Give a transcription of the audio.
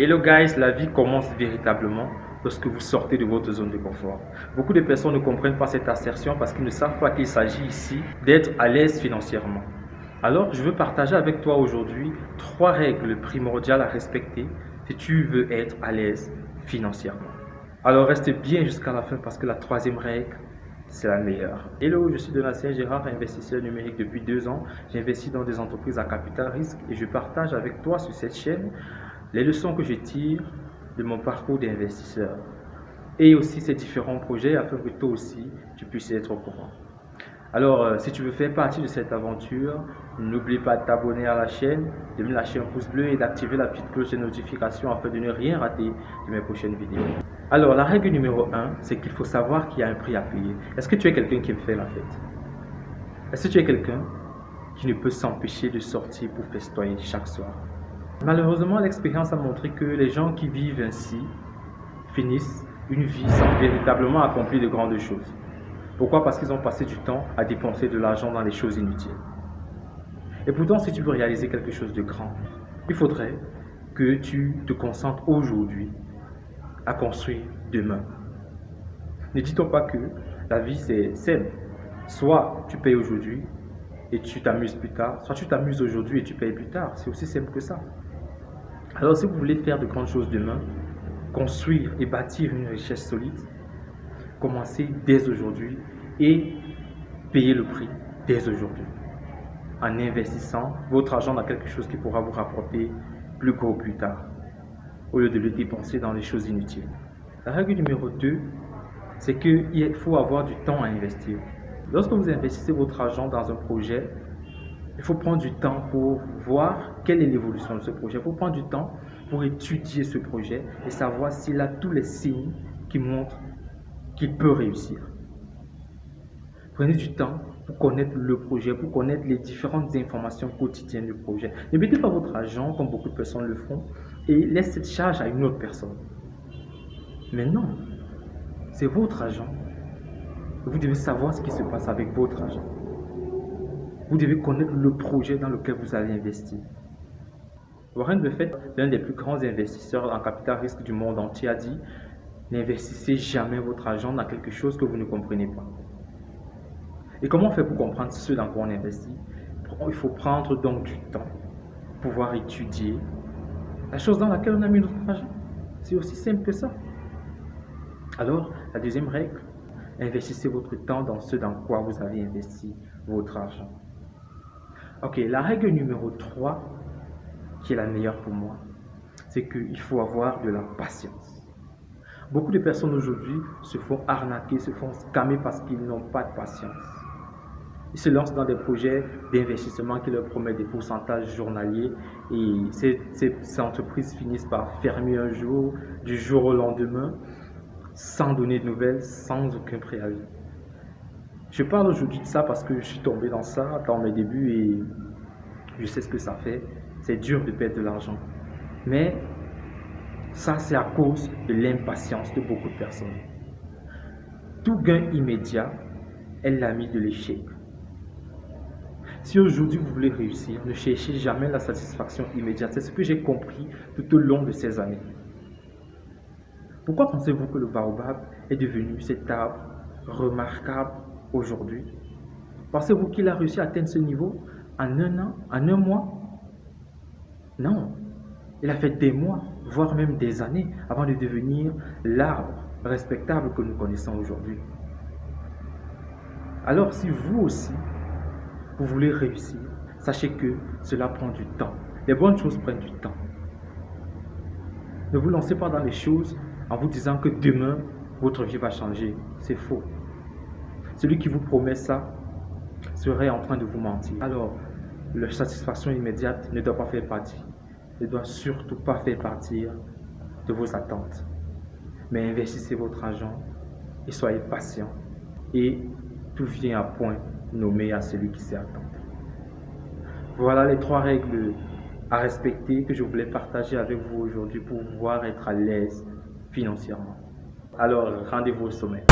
Hello guys, la vie commence véritablement lorsque vous sortez de votre zone de confort. Beaucoup de personnes ne comprennent pas cette assertion parce qu'ils ne savent pas qu'il s'agit ici d'être à l'aise financièrement. Alors, je veux partager avec toi aujourd'hui trois règles primordiales à respecter si tu veux être à l'aise financièrement. Alors, reste bien jusqu'à la fin parce que la troisième règle, c'est la meilleure. Hello, je suis Donatien Gérard, investisseur numérique depuis deux ans. J'investis dans des entreprises à capital risque et je partage avec toi sur cette chaîne les leçons que je tire de mon parcours d'investisseur et aussi ces différents projets afin que toi aussi tu puisses être au courant. Alors, euh, si tu veux faire partie de cette aventure, n'oublie pas de t'abonner à la chaîne, de me lâcher un pouce bleu et d'activer la petite cloche de notification afin de ne rien rater de mes prochaines vidéos. Alors, la règle numéro 1, c'est qu'il faut savoir qu'il y a un prix à payer. Est-ce que tu es quelqu'un qui me fait la fête? Est-ce que tu es quelqu'un qui ne peut s'empêcher de sortir pour festoyer chaque soir? Malheureusement, l'expérience a montré que les gens qui vivent ainsi finissent une vie sans véritablement accomplir de grandes choses. Pourquoi? Parce qu'ils ont passé du temps à dépenser de l'argent dans les choses inutiles. Et pourtant, si tu veux réaliser quelque chose de grand, il faudrait que tu te concentres aujourd'hui à construire demain. Ne dit-on pas que la vie c'est simple. Soit tu payes aujourd'hui et tu t'amuses plus tard, soit tu t'amuses aujourd'hui et tu payes plus tard. C'est aussi simple que ça. Alors si vous voulez faire de grandes choses demain, construire et bâtir une richesse solide, commencez dès aujourd'hui et payez le prix dès aujourd'hui en investissant votre argent dans quelque chose qui pourra vous rapporter plus gros plus tard au lieu de le dépenser dans les choses inutiles. La règle numéro 2, c'est qu'il faut avoir du temps à investir. Lorsque vous investissez votre argent dans un projet, il faut prendre du temps pour voir quelle est l'évolution de ce projet. Il faut prendre du temps pour étudier ce projet et savoir s'il a tous les signes qui montrent qu'il peut réussir. Prenez du temps pour connaître le projet, pour connaître les différentes informations quotidiennes du projet. Ne mettez pas votre argent, comme beaucoup de personnes le font, et laissez cette charge à une autre personne. Mais non, c'est votre argent. Vous devez savoir ce qui se passe avec votre argent. Vous devez connaître le projet dans lequel vous allez investir. Warren Buffett, l'un des plus grands investisseurs en capital risque du monde entier, a dit N'investissez jamais votre argent dans quelque chose que vous ne comprenez pas. Et comment on fait pour comprendre ce dans quoi on investit? Il faut prendre donc du temps, pouvoir étudier la chose dans laquelle on a mis notre argent. C'est aussi simple que ça. Alors, la deuxième règle, investissez votre temps dans ce dans quoi vous avez investi votre argent. Ok, la règle numéro 3, qui est la meilleure pour moi, c'est qu'il faut avoir de la patience. Beaucoup de personnes aujourd'hui se font arnaquer, se font scammer parce qu'ils n'ont pas de patience. Ils se lancent dans des projets d'investissement qui leur promettent des pourcentages journaliers et ces, ces, entreprises finissent par fermer un jour, du jour au lendemain, sans donner de nouvelles, sans aucun préavis. Je parle aujourd'hui de ça parce que je suis tombé dans ça dans mes débuts et je sais ce que ça fait. C'est dur de perdre de l'argent. Mais ça, c'est à cause de l'impatience de beaucoup de personnes. Tout gain immédiat est l'ami de l'échec. Si aujourd'hui vous voulez réussir, ne cherchez jamais la satisfaction immédiate. C'est ce que j'ai compris tout au long de ces années. Pourquoi pensez-vous que le baobab est devenu cet arbre remarquable aujourd'hui Pensez-vous qu'il a réussi à atteindre ce niveau en un an, en un mois? Non. Il a fait des mois, voire même des années avant de devenir l'arbre respectable que nous connaissons aujourd'hui. Alors si vous aussi, vous voulez réussir, sachez que cela prend du temps. Les bonnes choses prennent du temps. Ne vous lancez pas dans les choses en vous disant que demain, votre vie va changer. C'est faux. Celui qui vous promet ça serait en train de vous mentir. Alors, la satisfaction immédiate ne doit pas faire partie, ne doit surtout pas faire partir de vos attentes. Mais investissez votre argent et soyez patient. Et tout vient à point nommé à celui qui s'y attend. Voilà les trois règles à respecter que je voulais partager avec vous aujourd'hui pour pouvoir être à l'aise financièrement. Alors, rendez-vous au sommet.